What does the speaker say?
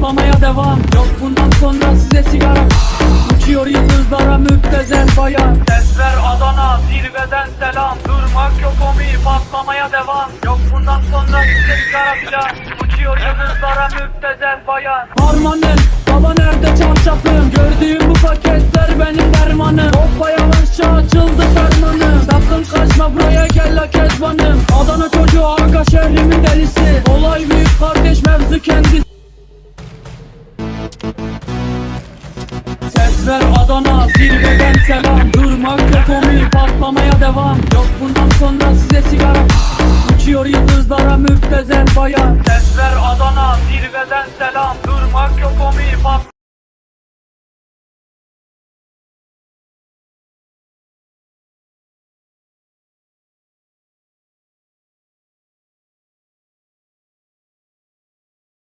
patlamaya devam. Yok bundan sonra size sigara. Uçuyor yıldızlara müptezel bayan. Sesler Adana zirveden selam. Durmak yok omi patlamaya devam. Yok bundan sonra size sigara Uçuyor yıldızlara müptezel bayan. Harmanım baba nerede çarşafım Gördüğüm bu paketler benim dermanım. Hoppa yavaşça açıldı fermanım. Sakın kaçma buraya gel la kezbanım. Adana çocuğu aga şehrimin delisi. Olay büyük kardeş mevzu kendisi Ses ver Adana zirveden selam. Durmak yok omi patlamaya devam. Yok bundan sonra size sigara. Uçuyor yıldızlara müptezel bayan. Ses ver Adana zirveden selam